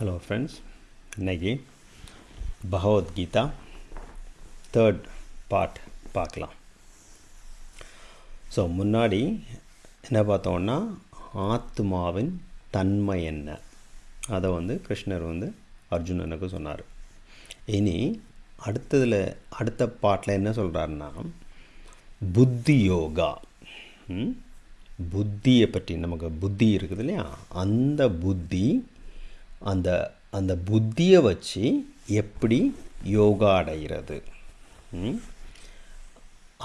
Hello friends இன்னைக்கு Bhagavad Gita third part பார்க்கலாம். So முன்னாடி என்ன பார்த்தோம்னா ஆத்மாவின் தன்மை என்ன? அதை வந்து கிருஷ்ணர் வந்து அர்ஜுனனுக்கு சொன்னார். இனி அடுத்ததில் அடுத்த பாட்டில் என்ன சொல்கிறாருன்னா புத்தி யோகா. புத்தியை பற்றி நமக்கு புத்தி இருக்குது இல்லையா? அந்த புத்தி அந்த அந்த புத்தியை வச்சு எப்படி யோகா அடைகிறது.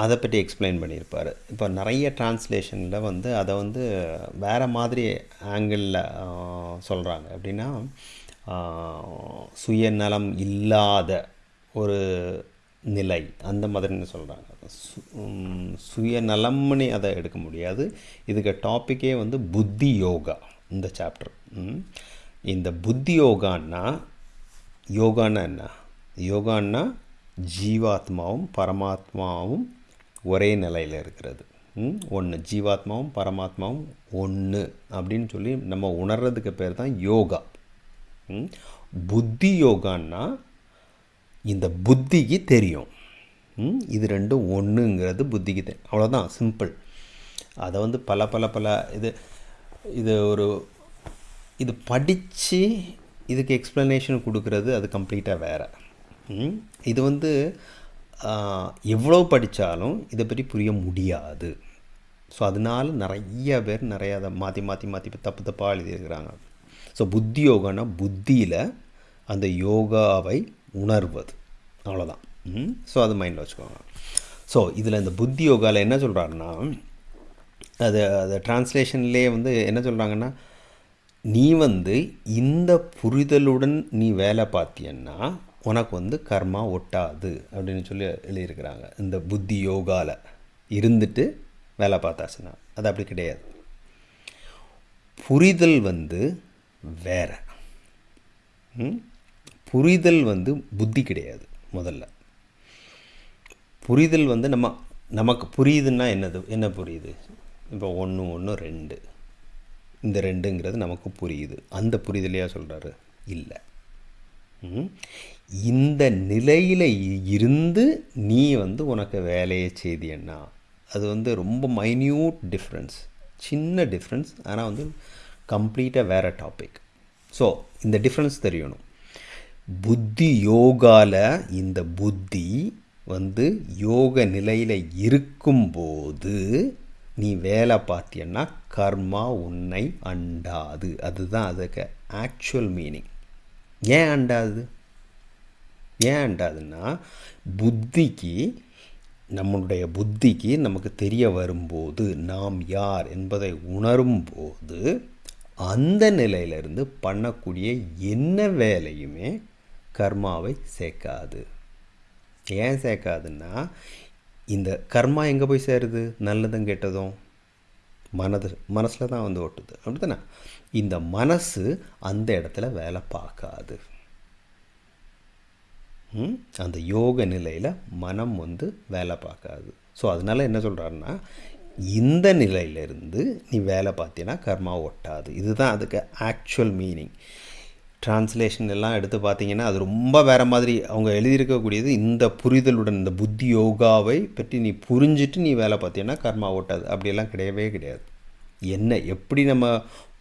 அதை பற்றி எக்ஸ்பிளைன் பண்ணியிருப்பார். இப்போ நிறைய டிரான்ஸ்லேஷனில் வந்து அதை வந்து வேறு மாதிரி ஆங்கிளில் சொல்கிறாங்க எப்படின்னா சுயநலம் இல்லாத ஒரு நிலை. அந்த மாதிரின்னு சொல்கிறாங்க சு சுயநலம்னு அதை எடுக்க முடியாது. இதுக்கு டாப்பிக்கே வந்து புத்தி யோகா. இந்த சாப்டர் இந்த புத்தி யோகான்னா யோகான்னா என்ன? யோகான்னா ஜீவாத்மாவும் பரமாத்மாவும் ஒரே நிலையில் இருக்கிறது. ஒன்று ஜீவாத்மாவும் பரமாத்மாவும் ஒன்று அப்படின்னு சொல்லி நம்ம உணர்றதுக்கு பேர் தான் யோகா. ம்? புத்தி யோகான்னா இந்த புத்திக்கு தெரியும். இது ரெண்டும் ஒன்றுங்கிறது புத்திக்கு தெரியும். அவ்வளோதான் சிம்பிள். அதை வந்து பல பல பல இது இது ஒரு இது படித்து இதுக்கு எக்ஸ்ப்ளனேஷன் கொடுக்குறது அது கம்ப்ளீட்டாக வேறு. இது வந்து எவ்வளோ படித்தாலும் இதை பற்றி புரிய முடியாது. ஸோ அதனால நிறைய பேர் நிறையா அதை மாற்றி மாற்றி மாற்றி தப்பு தப்பாக எழுதியிருக்கிறாங்க. ஸோ புத்தி யோகானா புத்தியில் அந்த யோகாவை உணர்வது. அவ்வளோதான் ஸோ அது மைண்டில் வச்சுக்கோங்க. ஸோ இதில் இந்த புத்தி யோகாவில் என்ன சொல்கிறாருன்னா அது அது டிரான்ஸ்லேஷன்லேயே வந்து என்ன சொல்கிறாங்கன்னா நீ வந்து இந்த புரிதலுடன் நீ வேலை பார்த்தியன்னா உனக்கு வந்து கர்மா ஒட்டாது அப்படின்னு சொல்லி எழுதியிருக்கிறாங்க. இந்த புத்தி யோகாவில் இருந்துட்டு வேலை பார்த்தாச்சுன்னா அது அப்படி கிடையாது. புரிதல் வந்து வேற. புரிதல் வந்து புத்தி கிடையாது முதல்ல. புரிதல் வந்து நம்ம நமக்கு புரியுதுன்னா என்னது என்ன புரியுது? இப்போ ஒன்று ஒன்று ரெண்டு. இந்த ரெண்டுங்கிறது நமக்கு புரியுது. அந்த புரிதலையா சொல்கிறாரு இல்லை. இந்த நிலையில் இருந்து நீ வந்து உனக்கு வேலையை செய்தியன்னா அது வந்து ரொம்ப மைன்யூட் டிஃப்ரென்ஸ் சின்ன டிஃப்ரென்ஸ் ஆனால் வந்து கம்ப்ளீட்டாக வேறு டாபிக் ஸோ இந்த டிஃப்ரென்ஸ் தெரியணும். புத்தி யோகாவில் இந்த புத்தி வந்து யோக நிலையில் இருக்கும்போது நீ வேலை பார்த்தியன்னா கர்மா உன்னை அண்டாது. அதுதான் அதுக்கு ஆக்சுவல் மீனிங் ஏன் அண்டாது? ஏன் அண்டாதுன்னா புத்திக்கு நம்மளுடைய புத்திக்கு நமக்கு தெரிய வரும்போது நாம் யார் என்பதை உணரும்போது அந்த நிலையிலிருந்து பண்ணக்கூடிய என்ன வேலையுமே கர்மாவை சேர்க்காது. ஏன் சேர்க்காதுன்னா இந்த கர்மா எங்கே போய் சேருது? நல்லதும் கெட்டதும் மனது மனசில் தான் வந்து ஒட்டுது. அப்படித்தானே? இந்த மனசு அந்த இடத்துல வேலை பார்க்காது. ம்? அந்த யோக நிலையில் மனம் வந்து வேலை பார்க்காது. ஸோ அதனால் என்ன சொல்கிறாருன்னா இந்த நிலையிலிருந்து நீ வேலை பார்த்தீங்கன்னா கர்மா ஒட்டாது. இதுதான் அதுக்கு ஆக்சுவல் மீனிங் டிரான்ஸ்லேஷன் எல்லாம் எடுத்து பார்த்தீங்கன்னா அது ரொம்ப வேறு மாதிரி அவங்க எழுதியிருக்கக்கூடியது இந்த புரிதலுடன் இந்த புத்தி யோகாவை பற்றி நீ புரிஞ்சிட்டு நீ வேலை பார்த்தீங்கன்னா கர்மா ஓட்டாது. அப்படியெல்லாம் கிடையவே கிடையாது. என்ன எப்படி நம்ம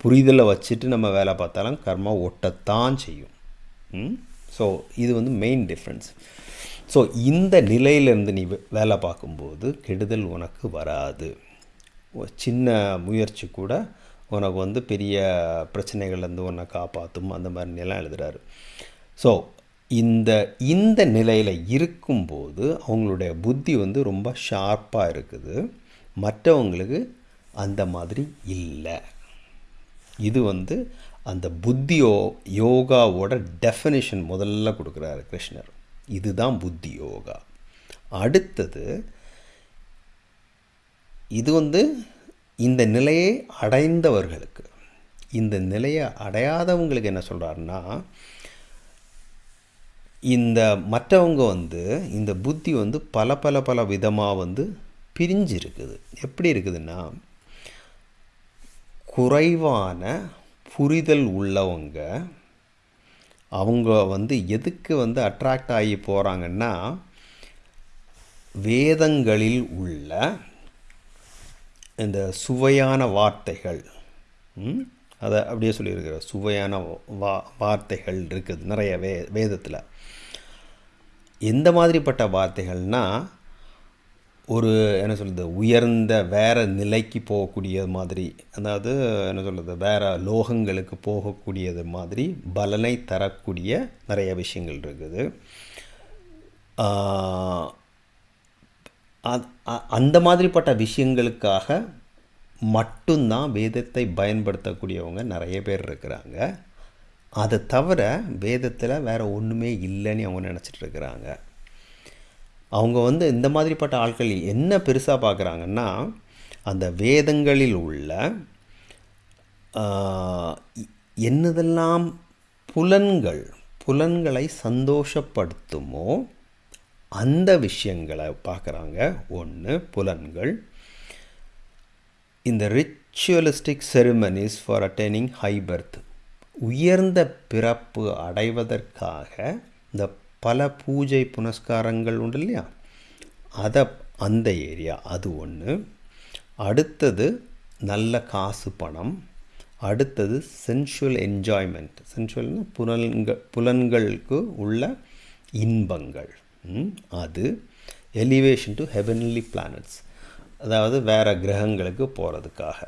புரிதலை வச்சுட்டு நம்ம வேலை பார்த்தாலும் கர்மா ஒட்டத்தான் செய்யும். ஸோ இது வந்து மெயின் டிஃப்ரென்ஸ் ஸோ இந்த நிலையிலேருந்து நீ வே- வேலை பார்க்கும்போது கெடுதல் உனக்கு வராது. சின்ன முயற்சி கூட உனக்கு வந்து பெரிய பிரச்சனைகள்லேருந்து உன்னை காப்பாற்றும் அந்த மாதிரி நிலம் எழுதுகிறாரு ஸோ இந்த இந்த நிலையில் இருக்கும்போது அவங்களுடைய புத்தி வந்து ரொம்ப ஷார்ப்பாக இருக்குது. மற்றவங்களுக்கு அந்த மாதிரி இல்லை. இது வந்து அந்த புத்தியோ யோகாவோட டெஃபினிஷன் முதல்ல கொடுக்குறாரு கிருஷ்ணர். இதுதான் புத்தி யோகா. அடுத்தது இது வந்து இந்த நிலையை அடைந்தவர்களுக்கு இந்த நிலையை அடையாதவங்களுக்கு என்ன சொல்கிறாருன்னா இந்த மற்றவங்க வந்து இந்த புத்தி வந்து பல பல பல விதமாக வந்து பிரிஞ்சு இருக்குது எப்படி இருக்குதுன்னா குறைவான புரிதல் உள்ளவங்க அவங்க வந்து எதுக்கு வந்து அட்ராக்ட் ஆகி போகிறாங்கன்னா வேதங்களில் உள்ள இந்த சுவையான வார்த்தைகள் அதை அப்படியே சொல்லியிருக்கிற சுவையான வா வார்த்தைகள் இருக்குது நிறைய வே வேதத்தில். எந்த மாதிரிப்பட்ட வார்த்தைகள்னா ஒரு என்ன சொல்கிறது உயர்ந்த வேற நிலைக்கு போகக்கூடிய மாதிரி அதாவது என்ன சொல்கிறது வேற லோகங்களுக்கு போகக்கூடியது மாதிரி பலனை தரக்கூடிய நிறைய விஷயங்கள் இருக்குது. அந்த மாதிரிப்பட்ட விஷயங்களுக்காக மட்டும்தான் வேதத்தை பயன்படுத்தக்கூடியவங்க நிறைய பேர் இருக்கிறாங்க. அதை தவிர வேதத்தில் வேறு ஒன்றுமே இல்லைன்னு அவங்க நினச்சிட்டு இருக்கிறாங்க. அவங்க வந்து இந்த மாதிரிப்பட்ட ஆட்கள் என்ன பெருசாக பார்க்குறாங்கன்னா அந்த வேதங்களில் உள்ள என்னதெல்லாம் புலன்கள் புலன்களை சந்தோஷப்படுத்துமோ அந்த விஷயங்களை பார்க்குறாங்க. ஒன்று புலன்கள். இந்த ritualistic ceremonies for attaining high birth உயர்ந்த பிறப்பு அடைவதற்காக இந்த பல பூஜை புனஸ்காரங்கள் உண்டு இல்லையா? அதை அந்த ஏரியா அது ஒன்று. அடுத்தது நல்ல காசு பணம். அடுத்தது சென்சுவல் என்ஜாய்மெண்ட் சென்சுவல்னா புலன்கள் புலன்களுக்கு உள்ள இன்பங்கள். அது எலிவேஷன் டு ஹெவன்லி பிளானட்ஸ் அதாவது வேறு கிரகங்களுக்கு போகிறதுக்காக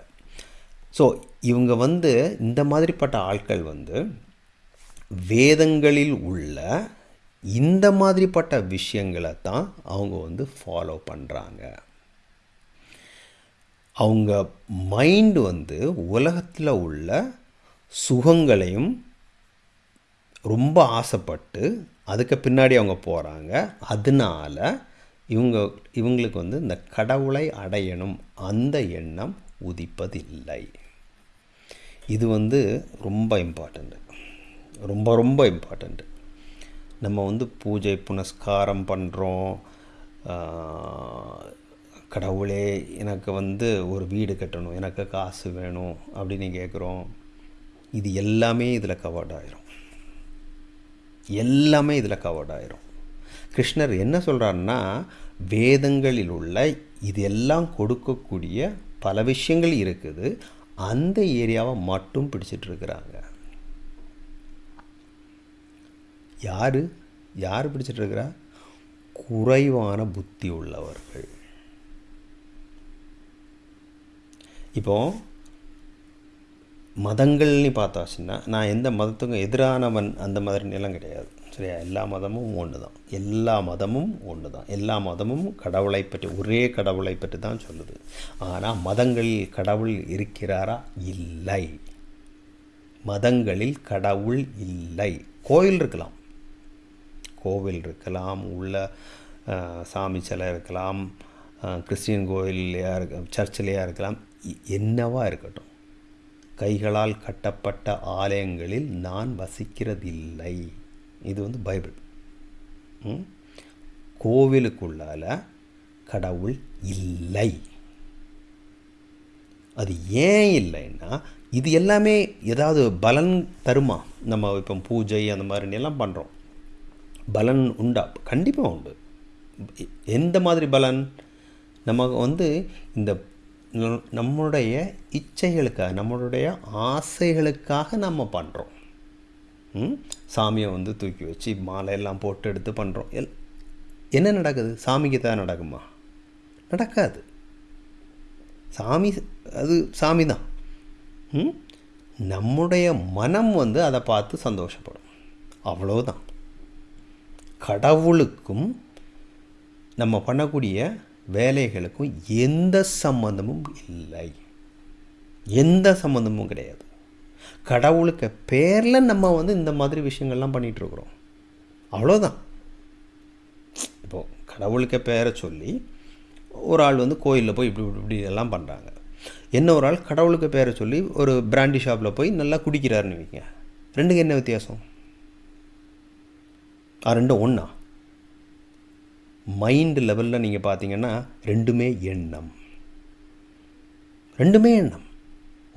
ஸோ இவங்க வந்து இந்த மாதிரிப்பட்ட ஆட்கள் வந்து வேதங்களில் உள்ள இந்த மாதிரிப்பட்ட விஷயங்களை தான் அவங்க வந்து ஃபாலோ பண்ணுறாங்க அவங்க மைண்டு வந்து உலகத்தில் உள்ள சுகங்களையும் ரொம்ப ஆசைப்பட்டு அதுக்கு பின்னாடி அவங்க போகிறாங்க அதனால இவங்க இவங்களுக்கு வந்து இந்த கடவுளை அடையணும். அந்த எண்ணம் உதிப்பதில்லை. இது வந்து ரொம்ப இம்பார்ட்டண்ட்டு ரொம்ப ரொம்ப இம்பார்ட்டண்ட்டு நம்ம வந்து பூஜை புனஸ்காரம் பண்ணுறோம் கடவுளே எனக்கு வந்து ஒரு வீடு கட்டணும். எனக்கு காசு வேணும் அப்படின்னு கேட்குறோம் இது எல்லாமே இதில் கவர்ட் ஆயிரும். எல்லாமே இதில் கவர்ட் ஆயிரும். கிருஷ்ணர் என்ன சொல்கிறாருன்னா வேதங்களில் உள்ள இது எல்லாம் கொடுக்கக்கூடிய பல விஷயங்கள் இருக்குது. அந்த ஏரியாவை மட்டும் பிடிச்சிட்டு இருக்கிறாங்க யார்? யார் பிடிச்சிட்டு இருக்கிறா குறைவான புத்தி உள்ளவர்கள். இப்போ மதங்கள்னு பார்த்தாச்சுன்னா நான் எந்த மதத்துக்கும் எதிரானவன் அந்த மாதிரி நிலம் கிடையாது. சரியா? எல்லா மதமும் ஒன்று தான் எல்லா மதமும் ஒன்று தான் எல்லா மதமும் கடவுளை பற்றி ஒரே கடவுளை பற்றி தான் சொல்லுது. ஆனால் மதங்களில் கடவுள் இருக்கிறாரா? இல்லை. மதங்களில் கடவுள் இல்லை. கோயில் இருக்கலாம். கோவில் இருக்கலாம் உள்ள சாமி சிலை இருக்கலாம் கிறிஸ்டின் கிறிஸ்டியன் இருக்க சர்ச்சிலையாக இருக்கலாம். எ- என்னவா இருக்கட்டும். கைகளால் கட்டப்பட்ட ஆலயங்களில் நான் வசிக்கிறதில்லை. இது வந்து பைபிள். ம்? கோவிலுக்குள்ளால கடவுள் இல்லை. அது ஏன் இல்லைன்னா இது எல்லாமே ஏதாவது பலன் தருமா? நம்ம இப்போ பூஜை அந்த மாதிரி எல்லாம் பண்ணுறோம் பலன் உண்டா? கண்டிப்பாக உண்டு. எந்த மாதிரி பலன்? நமக்கு வந்து இந்த நம்முடைய இச்சைகளுக்காக நம்மளுடைய ஆசைகளுக்காக நம்ம பண்ணுறோம் ம்? சாமியை வந்து தூக்கி வச்சு மாலையெல்லாம் போட்டு எடுத்து பண்ணுறோம் எல் என்ன நடக்குது? சாமிக்கு தான் நடக்குமா? நடக்காது. சாமி அது சாமி தான். ம்? நம்முடைய மனம் வந்து அதை பார்த்து சந்தோஷப்படும். அவ்வளோதான் கடவுளுக்கும் நம்ம பண்ணக்கூடிய வேலைகளுக்கும் எந்த சம்மந்தமும் இல்லை. எந்த சம்மந்தமும் கிடையாது. கடவுளுக்கு பேரில் நம்ம வந்து இந்த மாதிரி விஷயங்கள்லாம் பண்ணிகிட்ருக்குறோம் அவ்வளோதான். இப்போது கடவுளுக்கு பேரை சொல்லி ஒரு ஆள் வந்து கோயிலில் போய் இப்படி இப்படி இப்படி எல்லாம் பண்ணுறாங்க என்ன ஒரு ஆள் கடவுளுக்கு பேரை சொல்லி ஒரு பிராண்டி ஷாப்பில் போய் நல்லா குடிக்கிறாருன்னு வைங்க. ரெண்டுக்கு என்ன வித்தியாசம்? ரெண்டும் ஒன்றா மைண்டு லெவலில் நீங்கள் பார்த்தீங்கன்னா ரெண்டுமே எண்ணம். ரெண்டுமே எண்ணம்.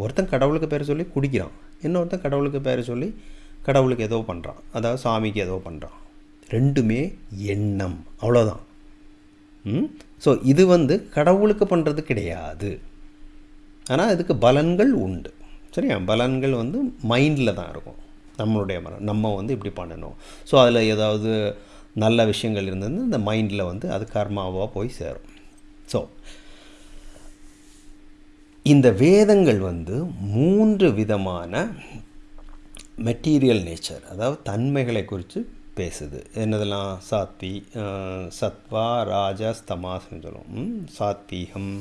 ஒருத்தன் கடவுளுக்கு பேரை சொல்லி குடிக்கிறான். இன்னொருத்தன் கடவுளுக்கு பேரை சொல்லி கடவுளுக்கு ஏதோ பண்ணுறான் அதாவது சாமிக்கு ஏதோ பண்ணுறான் ரெண்டுமே எண்ணம். அவ்வளோதான் ஸோ இது வந்து கடவுளுக்கு பண்ணுறது கிடையாது. ஆனால் இதுக்கு பலன்கள் உண்டு. சரியா? பலன்கள் வந்து மைண்டில் தான் இருக்கும். நம்மளுடைய மரம் நம்ம வந்து இப்படி பண்ணணும். ஸோ அதில் ஏதாவது நல்ல விஷயங்கள் இருந்தது இந்த மைண்டில் வந்து அது கர்மாவாக போய் சேரும். ஸோ இந்த வேதங்கள் வந்து மூன்று விதமான மெட்டீரியல் நேச்சர் அதாவது தன்மைகளை குறித்து பேசுது. என்னதெல்லாம்? சாத்வி சத்வா ராஜா தமாஸ்னு சொல்லுவோம். சாத்வீகம்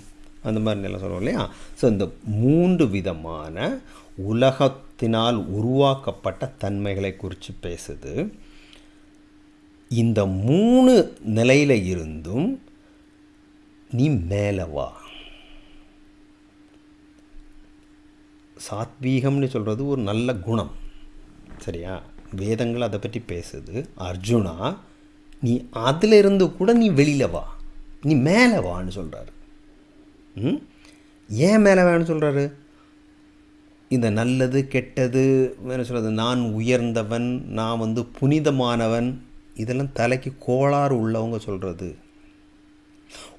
அந்த மாதிரி எல்லாம் சொல்லுவோம் இல்லையா? ஸோ இந்த மூன்று விதமான உலகத்தினால் உருவாக்கப்பட்ட தன்மைகளை குறித்து பேசுது. இந்த மூணு நிலையில் இருந்தும் நீ மேலே வா. சாத்வீகம்னு சொல்கிறது ஒரு நல்ல குணம். சரியா? வேதங்கள் அதை பற்றி பேசுது. அர்ஜுனா நீ அதில் இருந்து கூட நீ வெளியில் வா. நீ மேலே வான்னு சொல்கிறாரு ம்? ஏன் மேலே வேணும்னு சொல்கிறாரு இந்த நல்லது கெட்டது என்ன சொல்கிறது நான் உயர்ந்தவன் நான் வந்து புனிதமானவன் இதெல்லாம் தலைக்கு கோளாறு உள்ளவங்க சொல்கிறது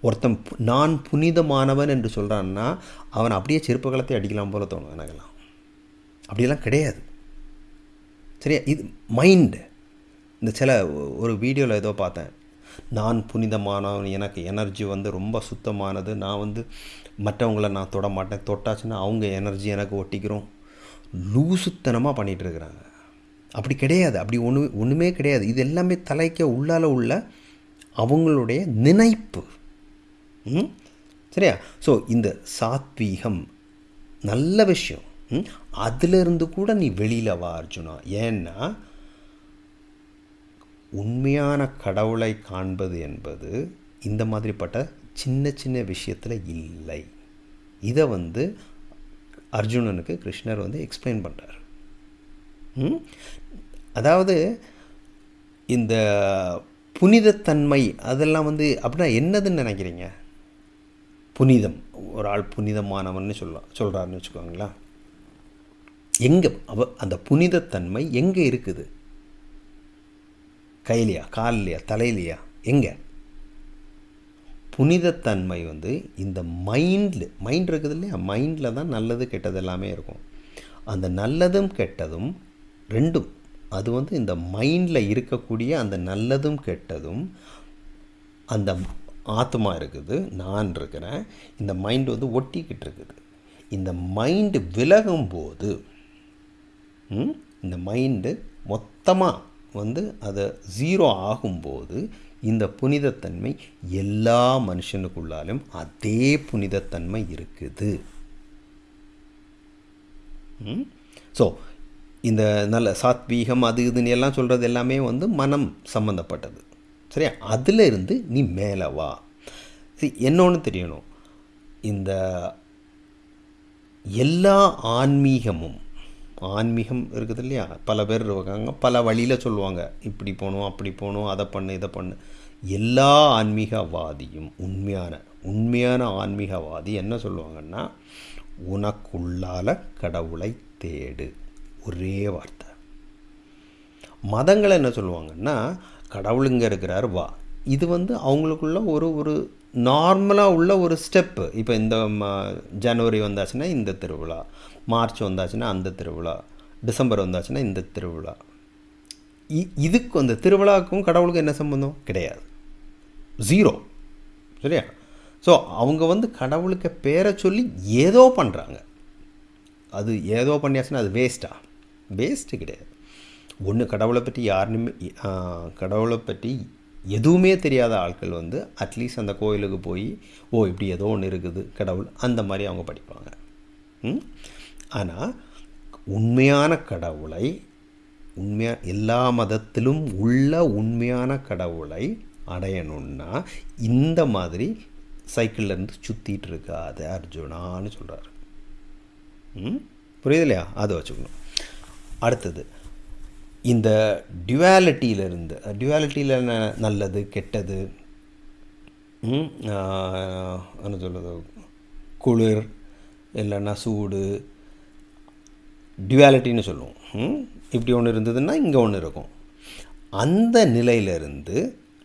ஒருத்தன் நான் புனிதமானவன் என்று சொல்கிறான்னா அவன் அப்படியே செருப்பு கலத்தை அடிக்கலாம் போல தோணும் எனக்கெல்லாம். அப்படியெல்லாம் கிடையாது. சரியா? இது மைண்டு இந்த சில ஒரு வீடியோவில் ஏதோ பார்த்தேன். நான் புனிதமானவன் எனக்கு எனர்ஜி வந்து ரொம்ப சுத்தமானது. நான் வந்து மற்றவங்கள நான் தொட மாட்டேன். தொட்டாச்சுன்னா அவங்க எனர்ஜி எனக்கு ஒட்டிக்கிறோம் லூசுத்தனமாக பண்ணிகிட்டு இருக்கிறாங்க. அப்படி கிடையாது. அப்படி ஒன்று ஒன்றுமே கிடையாது. இது எல்லாமே தலைக்க உள்ளால உள்ள அவங்களுடைய நினைப்பு. சரியா? ஸோ இந்த சாத்வீகம் நல்ல விஷயம். அதிலிருந்து கூட நீ வெளியில் வா அர்ஜுனா. ஏன்னா உண்மையான கடவுளை காண்பது என்பது இந்த மாதிரிப்பட்ட சின்ன சின்ன விஷயத்தில் இல்லை. இதை வந்து அர்ஜுனனுக்கு கிருஷ்ணர் வந்து எக்ஸ்பிளைன் பண்ணுறார் அதாவது இந்த புனிதத்தன்மை அதெல்லாம் வந்து அப்படின்னா என்னதுன்னு நினைக்கிறீங்க? புனிதம். ஒரு ஆள் புனிதமானவன்னு சொல்லலாம் சொல்கிறாருன்னு வச்சுக்கோங்களேன். எங்கே அவ அந்த புனிதத்தன்மை எங்கே இருக்குது? கையிலையா கால்லையா தலையிலையா? எங்கே? புனிதத்தன்மை வந்து இந்த மைண்டில் மைண்ட் இருக்குது இல்லையா மைண்டில் தான் நல்லது கெட்டது எல்லாமே இருக்கும். அந்த நல்லதும் கெட்டதும் ரெண்டும். அது வந்து இந்த மைண்டில் இருக்கக்கூடிய அந்த நல்லதும் கெட்டதும் அந்த ஆத்மா இருக்குது நான் இருக்கிறேன். இந்த மைண்டு வந்து ஒட்டிக்கிட்டு இருக்குது. இந்த மைண்டு விலகும் போது இந்த மைண்டு மொத்தமாக வந்து அதை ஜீரோ ஆகும்போது இந்த புனிதத்தன்மை எல்லா மனுஷனுக்குள்ளாலும் அதே புனிதத்தன்மை இருக்குது. ஸோ இந்த நல்ல சாத்வீகம் அது இதுன்னு எல்லாம் சொல்கிறது எல்லாமே வந்து மனம் சம்மந்தப்பட்டது சரியா? அதில் இருந்து நீ மேலே வா. சரி என்னொன்று தெரியணும். இந்த எல்லா ஆன்மீகமும் ஆன்மீகம் இருக்குது இல்லையா? பல பேர் இருக்காங்க பல வழியில் சொல்லுவாங்க. இப்படி போகணும் அப்படி போகணும் அதை பண்ணு இதை பண்ணு. எல்லா ஆன்மீகவாதியும் உண்மையான உண்மையான ஆன்மீகவாதி என்ன சொல்லுவாங்கன்னா உனக்குள்ளால கடவுளை தேடு. ஒரே வார்த்தை. மதங்கள் என்ன சொல்லுவாங்கன்னா கடவுள் இங்கே இருக்கிறார் வா. இது வந்து அவங்களுக்குள்ள ஒரு ஒரு நார்மலாக உள்ள ஒரு ஸ்டெப்பு இப்போ இந்த ஜனவரி வந்தாச்சுன்னா இந்த திருவிழா மார்ச் வந்தாச்சுன்னா அந்த திருவிழா டிசம்பர் வந்தாச்சுன்னா இந்த திருவிழா. இதுக்கு அந்த திருவிழாவுக்கும் கடவுளுக்கும் என்ன சம்மந்தம் கிடையாது. ஜீரோ சரியா? ஸோ அவங்க வந்து கடவுளுக்கு பேரை சொல்லி ஏதோ பண்ணுறாங்க அது ஏதோ பண்ணியாச்சுன்னா அது வேஸ்ட்டாக வேஸ்ட்டு கிடையாது. ஒன்று கடவுளை பற்றி யாருனுமே கடவுளை பற்றி எதுவுமே தெரியாத ஆட்கள் வந்து அட்லீஸ்ட் அந்த கோயிலுக்கு போய் ஓ இப்படி ஏதோ ஒன்று இருக்குது கடவுள் அந்த மாதிரி அவங்க படிப்பாங்க. ஆனால் உண்மையான கடவுளை உண்மையாக எல்லா மதத்திலும் உள்ள உண்மையான கடவுளை அடையணுன்னா இந்த மாதிரி சைக்கிள்லேருந்து சுற்றிட்டு இருக்காது அர்ஜுனான்னு சொல்கிறார் ம்? புரியுது இல்லையா? அதை வச்சுக்கணும். அடுத்தது. இந்த டியூவாலிட்டியிலிருந்து டியூவாலிட்டியில் என்ன நல்லது கெட்டது? என்ன சொல்கிறது குளிர் இல்லைன்னா சூடு டியூவாலிட்டின்னு சொல்லுவோம். இப்படி ஒன்று இருந்ததுன்னா இங்கே ஒன்று இருக்கும். அந்த நிலையிலிருந்து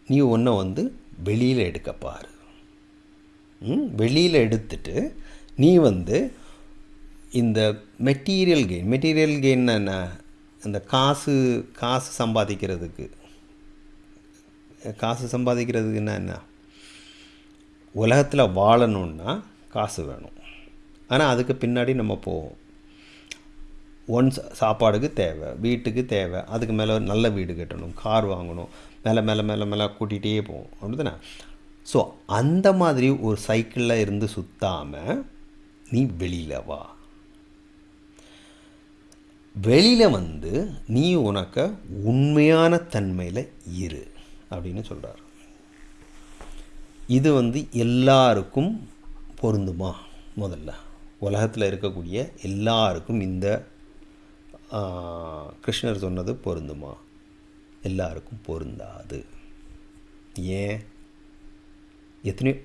நீ ஒன்றை வந்து வெளியில் எடுக்க பாரு. வெளியில் எடுத்துட்டு நீ வந்து இந்த மெட்டீரியல் கெயின் மெட்டீரியல் கெயின் என்ன இந்த காசு காசு சம்பாதிக்கிறதுக்கு. காசு சம்பாதிக்கிறதுக்குன்னா என்ன? உலகத்தில் வாழணுன்னா காசு வேணும். ஆனால் அதுக்கு பின்னாடி நம்ம போவோம். ஒன்ஸ் சாப்பாடுக்கு தேவை வீட்டுக்கு தேவை அதுக்கு மேலே நல்ல வீடு கட்டணும் கார் வாங்கணும் மேலே மேலே மேலே மேலே கூட்டிகிட்டே போவோம். அப்படிதானே ஸோ அந்த மாதிரி ஒரு சைக்கிளில் இருந்து சுற்றாமல் நீ வெளியில் வா. வெளியில் வந்து நீ உனக்கு உண்மையான தன்மையில் இரு அப்படின்னு சொல்கிறார் இது வந்து எல்லாருக்கும் பொருந்துமா? முதல்ல. உலகத்தில் இருக்கக்கூடிய எல்லாருக்கும் இந்த கிருஷ்ணர் சொன்னது பொருந்துமா? எல்லாருக்கும் பொருந்தாது. ஏன்? எத்தனையோ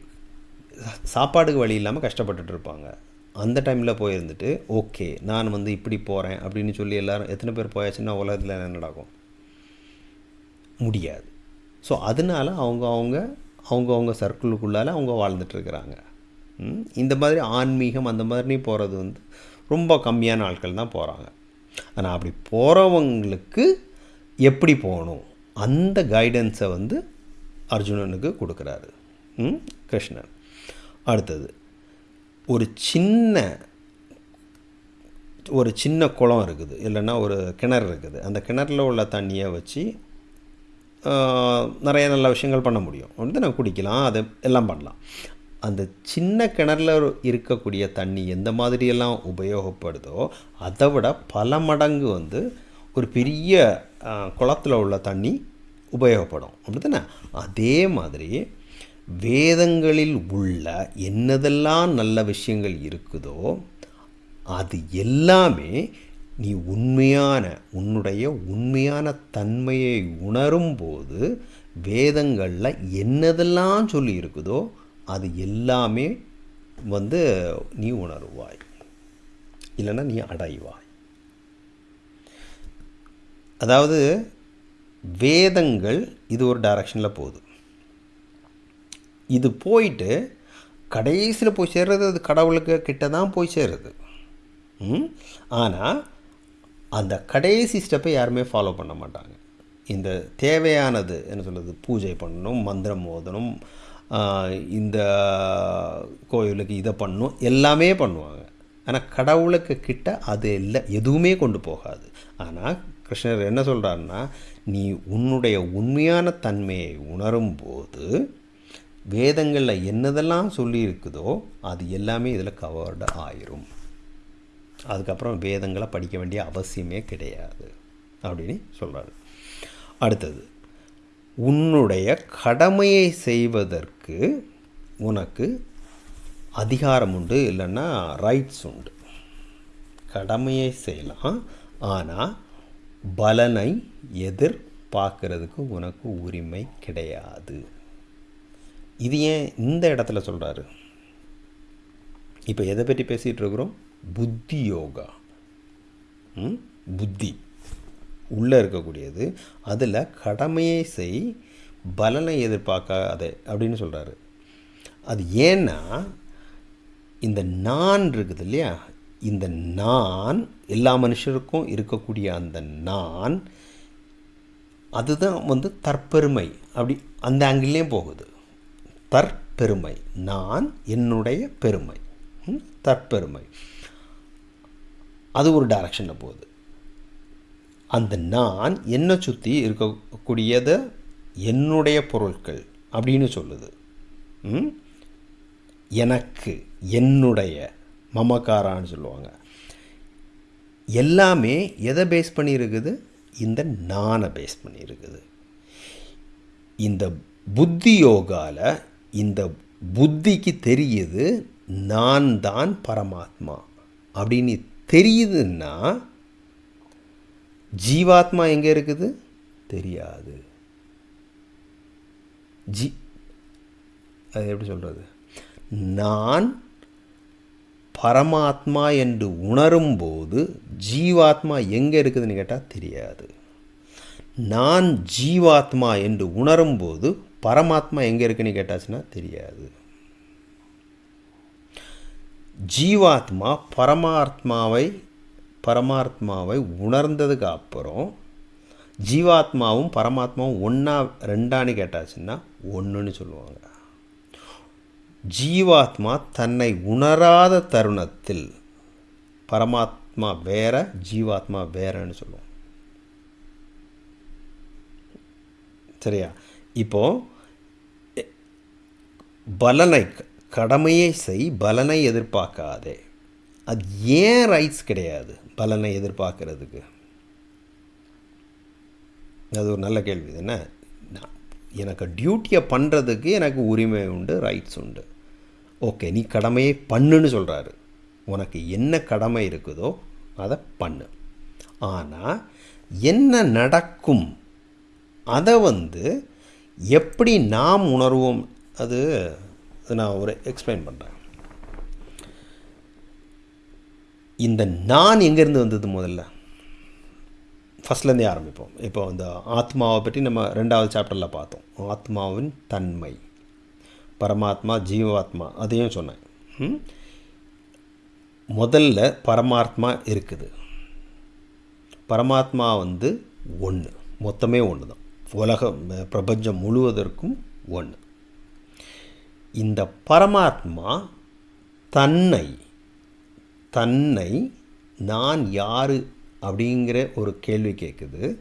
சாப்பாடுக்கு வழி இல்லாமல் கஷ்டப்பட்டுட்டு இருப்பாங்க. அந்த டைமில் போயிருந்துட்டு ஓகே நான் வந்து இப்படி போகிறேன் அப்படின்னு சொல்லி எல்லோரும் எத்தனை பேர் போயாச்சுன்னா உலகத்தில் என்ன நடக்கும்? முடியாது. ஸோ அதனால் அவங்க அவங்க அவங்க அவங்க சர்க்கிளுக்குள்ளால் அவங்க வாழ்ந்துட்டுருக்குறாங்க. இந்த மாதிரி ஆன்மீகம் அந்த மாதிரி போகிறது வந்து ரொம்ப கம்மியான ஆட்கள் தான் போகிறாங்க ஆனால் அப்படி போகிறவங்களுக்கு எப்படி போகணும்? அந்த கைடன்ஸை வந்து அர்ஜுனனுக்கு கொடுக்குறாரு. கிருஷ்ணன். அடுத்தது ஒரு சின்ன ஒரு சின்ன குளம் இருக்குது. இல்லைன்னா ஒரு கிணறு இருக்குது. அந்த கிணறுல உள்ள தண்ணியை வச்சு நிறைய நல்ல விஷயங்கள் பண்ண முடியும். வந்து நம்ம குடிக்கலாம். அதை எல்லாம் பண்ணலாம். அந்த சின்ன கிணறுல இருக்கக்கூடிய தண்ணி எந்த மாதிரியெல்லாம் உபயோகப்படுதோ அதை விட பல மடங்கு வந்து ஒரு பெரிய குளத்தில் உள்ள தண்ணி உபயோகப்படும். அப்படி தானே அதே மாதிரி வேதங்களில் உள்ள என்னதெல்லாம் நல்ல விஷயங்கள் இருக்குதோ அது எல்லாமே நீ உண்மையான உன்னுடைய உண்மையான தன்மையை உணரும்போது வேதங்களில் என்னதெல்லாம் சொல்லி இருக்குதோ அது எல்லாமே வந்து நீ உணருவாய். இல்லைன்னா நீ அடைவாய். அதாவது வேதங்கள் இது ஒரு டைரக்ஷனில் போகுது. இது போயிட்டு கடைசியில் போய் சேர்றது அது கடவுளுக்கு கிட்ட தான் போய் சேருது. ஆனால் அந்த கடைசி ஸ்டெப்பை யாருமே ஃபாலோ பண்ண மாட்டாங்க. இந்த தேவையானது என்ன சொல்கிறது பூஜை பண்ணணும் மந்திரம் ஓதணும் இந்த கோயிலுக்கு இதை பண்ணணும் எல்லாமே பண்ணுவாங்க. ஆனால் கடவுளுக்கு கிட்ட அது இல்லை எதுவுமே கொண்டு போகாது. ஆனால் கிருஷ்ணர் என்ன சொல்கிறாருன்னா நீ உன்னுடைய உண்மையான தன்மையை உணரும்போது வேதங்களில் என்னதெல்லாம் சொல்லியிருக்குதோ அது எல்லாமே இதில் கவர்டு ஆயிரும். அதுக்கப்புறம் வேதங்களை படிக்க வேண்டிய அவசியமே கிடையாது அப்படின்னு சொல்கிறாரு அடுத்தது உன்னுடைய கடமையை செய்வதற்கு உனக்கு அதிகாரம் உண்டு இல்லைன்னா ரைட்ஸ் உண்டு. கடமையை செய்யலாம் ஆனால் பலனை எதிர்பார்க்கறதுக்கு உனக்கு உரிமை கிடையாது. இது ஏன் இந்த இடத்துல சொல்கிறாரு இப்போ எதை பற்றி பேசிகிட்டு இருக்கிறோம்? புத்தி யோகா. புத்தி. உள்ளே இருக்கக்கூடியது. அதில் கடமையை செய் பலனை எதிர்பார்க்காத அப்படின்னு சொல்கிறாரு அது ஏன்னா இந்த நான் இருக்குது இல்லையா? இந்த நான் எல்லா மனுஷருக்கும் இருக்கக்கூடிய அந்த நான் அதுதான் வந்து தற்பெருமை. அப்படி அந்த ஆங்கிள்லேயும் போகுது. தற்பெருமை. நான் என்னுடைய பெருமை. தற்பெருமை. அது ஒரு டைரக்ஷனில் போகுது. அந்த நான் என்னை சுற்றி இருக்கக்கூடியது என்னுடைய பொருட்கள் அப்படின்னு சொல்லுது. எனக்கு என்னுடைய மமக்காரான்னு சொல்லுவாங்க. எல்லாமே எதை பேஸ் பண்ணியிருக்குது? இந்த நானை பேஸ் பண்ணியிருக்குது. இந்த புத்தி யோகாவில் இந்த புத்திக்கு தெரியுது நான் தான் பரமாத்மா. அப்படின்னு தெரியுதுன்னா ஜீவாத்மா எங்கே இருக்குது? தெரியாது. ஜி அது எப்படி சொல்கிறது நான் பரமாத்மா என்று உணரும்போது ஜீவாத்மா எங்கே இருக்குதுன்னு கேட்டால் தெரியாது. நான் ஜீவாத்மா என்று உணரும்போது பரமாத்மா எங்கே இருக்குன்னு கேட்டாச்சுன்னா தெரியாது. ஜீவாத்மா பரமாத்மாவை பரமாத்மாவை உணர்ந்ததுக்கு அப்புறம் ஜீவாத்மாவும் பரமாத்மாவும் ஒன்றா ரெண்டான்னு கேட்டாச்சுன்னா ஒன்றுன்னு சொல்லுவாங்க. ஜீவாத்மா தன்னை உணராத தருணத்தில் பரமாத்மா வேற ஜீவாத்மா வேறன்னு சொல்லுவோம் சரியா? இப்போ பலனை கடமையை செய் பலனை எதிர்பார்க்காதே. அது ஏன் ரைட்ஸ் கிடையாது பலனை எதிர்பார்க்கறதுக்கு? அது ஒரு நல்ல கேள்வி என்ன? எனக்கு டியூட்டியை பண்ணுறதுக்கு எனக்கு உரிமை உண்டு ரைட்ஸ் உண்டு. ஓகே நீ கடமையை பண்ணுன்னு சொல்கிறாரு உனக்கு என்ன கடமை இருக்குதோ அதை பண்ணு. ஆனால் என்ன நடக்கும் அதை வந்து எப்படி நாம் உணர்வோம்? அது நான் ஒரு எக்ஸ்பிளைன் பண்ணுறேன் இந்த நான் எங்கேருந்து வந்தது முதல்ல? ஃபஸ்ட்லேருந்தே ஆரம்பிப்போம். இப்போ இந்த ஆத்மாவை பற்றி நம்ம ரெண்டாவது சாப்டரில் பார்த்தோம். ஆத்மாவின் தன்மை. பரமாத்மா ஜீவாத்மா அதையும் சொன்னேன். முதல்ல பரமாத்மா இருக்குது. பரமாத்மா வந்து ஒன்று மொத்தமே ஒன்று தான் உலகம் பிரபஞ்சம் முழுவதற்கும் ஒன்று இந்த பரமாத்மா தன்னை தன்னை நான் யார் அப்படிங்கிற ஒரு கேள்வி கேட்குது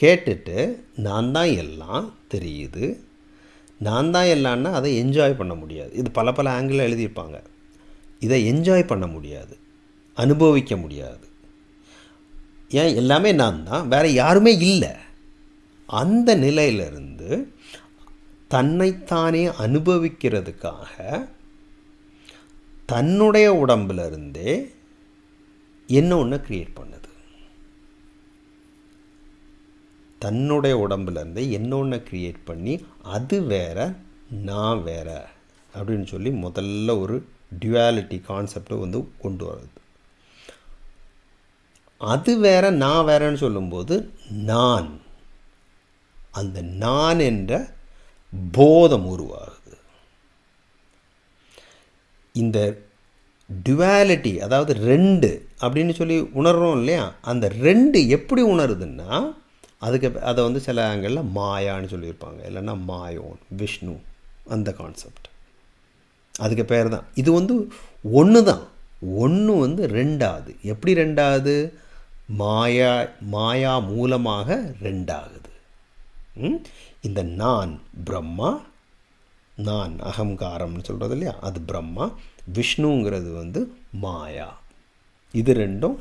கேட்டுட்டு நான் தான் எல்லாம் தெரியுது. நான் தான் எல்லாம்னா அதை என்ஜாய் பண்ண முடியாது. இது பல பல ஆங்கிளில் எழுதியிருப்பாங்க. இதை என்ஜாய் பண்ண முடியாது. அனுபவிக்க முடியாது. ஏன்? எல்லாமே நான் தான். வேறு யாருமே இல்லை. அந்த நிலையிலிருந்து தன்னைத்தானே அனுபவிக்கிறதுக்காக தன்னுடைய உடம்புலேருந்தே என்ன ஒன்று க்ரியேட் பண்ணுது? தன்னுடைய உடம்புலேருந்தே என்ன ஒன்று க்ரியேட் பண்ணி அது வேற நான் வேற அப்படின்னு சொல்லி முதல்ல ஒரு டியூவாலிட்டி கான்செப்டை வந்து கொண்டு வருது. அது வேற நான் வேறன்னு சொல்லும்போது நான் அந்த நான் என்ற போதம் உருவாகுது. இந்த டுவாலிட்டி அதாவது ரெண்டு அப்படின்னு சொல்லி உணர்றோம் இல்லையா? அந்த ரெண்டு எப்படி உணருதுன்னா அதுக்கு அதை வந்து சில ஆங்கிளில் மாயான்னு சொல்லியிருப்பாங்க. இல்லைன்னா மாயோன் விஷ்ணு அந்த கான்செப்ட் அதுக்கு பேர் தான் இது வந்து ஒன்று தான் ஒன்று வந்து ரெண்டாவது எப்படி ரெண்டாவது மாயா மாயா மூலமாக ரெண்டாகுது. இந்த நான் பிரம்மா நான் அகங்காரம்னு சொல்கிறது இல்லையா? அது பிரம்மா விஷ்ணுங்கிறது வந்து மாயா. இது ரெண்டும்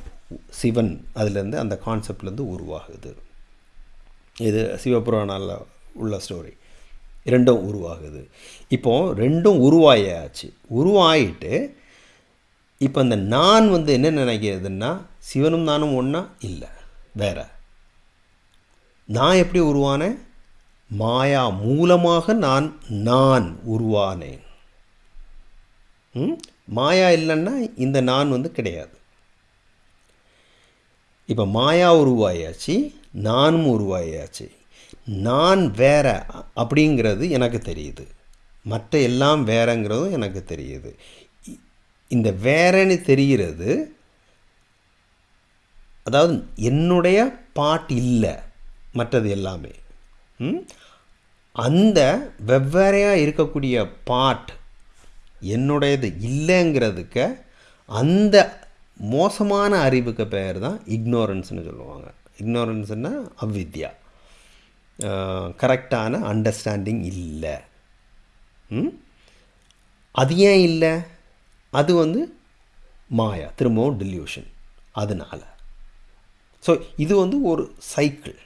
சிவன் அதுலேருந்து அந்த கான்செப்ட்லேருந்து உருவாகுது. இது சிவபுராணாவில் உள்ள ஸ்டோரி. ரெண்டும் உருவாகுது. இப்போது ரெண்டும் உருவாயாச்சு. உருவாயிட்டு இப்போ இந்த நான் வந்து என்ன நினைக்கிறதுன்னா சிவனும் நானும் ஒன்றா இல்லை. வேற. நான் எப்படி உருவானேன்? மாயா மூலமாக நான் நான் உருவானேன். மாயா இல்லைன்னா இந்த நான் வந்து கிடையாது. இப்போ மாயா உருவாயாச்சு நானும் உருவாயாச்சு. நான் வேற அப்படிங்கிறது எனக்கு தெரியுது. மற்ற எல்லாம் வேறங்கிறதும் எனக்கு தெரியுது. இந்த வேறன்னு தெரிகிறது அதாவது என்னுடைய பாட் இல்லை மற்றது எல்லாமே. அந்த வெவ்வேறையாக இருக்கக்கூடிய பார்ட் என்னுடையது இல்லைங்கிறதுக்கு அந்த மோசமான அறிவுக்கு பெயர் தான் இக்னோரன்ஸ்னு சொல்லுவாங்க இக்னோரன்ஸ்னால் அவ்வித்யா கரெக்டான அண்டர்ஸ்டாண்டிங் இல்லை. அது ஏன் இல்லை? அது வந்து மாயா திரும்பவும் டில்யூஷன் அதனால். ஸோ இது வந்து ஒரு சைக்கிள்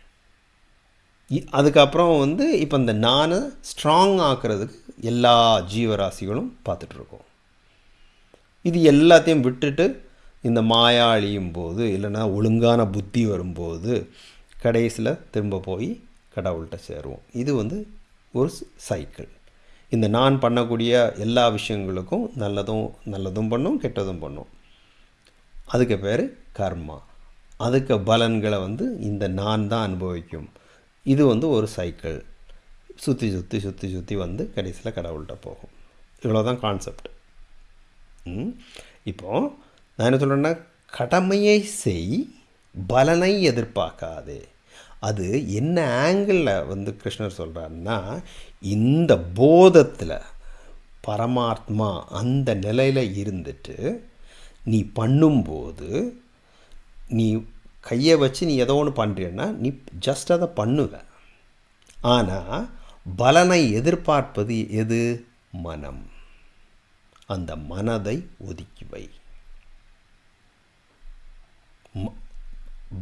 அதுக்கப்புறம் வந்து இப்போ இந்த நானை ஸ்ட்ராங் ஆக்கிறதுக்கு எல்லா ஜீவராசிகளும் பார்த்துட்ருக்கோம். இது எல்லாத்தையும் விட்டுட்டு இந்த மாயா அழியும் போது இல்லைன்னா ஒழுங்கான புத்தி வரும்போது கடைசியில் திரும்ப போய் கடவுள்கிட்ட சேருவோம். இது வந்து ஒரு சைக்கிள் இந்த நான் பண்ணக்கூடிய எல்லா விஷயங்களுக்கும் நல்லதும் நல்லதும் பண்ணும் கெட்டதும் பண்ணும். அதுக்கு பேர் கர்மா. அதுக்கு பலன்களை வந்து இந்த நான் தான் அனுபவிக்கும். இது வந்து ஒரு சைக்கிள் சுற்றி சுற்றி சுற்றி சுற்றி வந்து கடைசியில் கடவுள்கிட்ட போகும். இவ்வளோதான் கான்செப்ட் இப்போது நான் என்ன சொல்கிறேன்னா கடமையை செய் பலனை எதிர்பார்க்காதே. அது என்ன ஆங்கிளில் வந்து கிருஷ்ணர் சொல்கிறாருன்னா இந்த போதத்தில் பரமாத்மா அந்த நிலையில் இருந்துட்டு நீ பண்ணும்போது நீ கையை வச்சு நீ ஏதோ ஒன்று பண்ணுறேன்னா நீ ஜஸ்ட் அதை பண்ணுவ. ஆனால் பலனை எதிர்பார்ப்பது எது? மனம். அந்த மனதை ஒதுக்கி வை.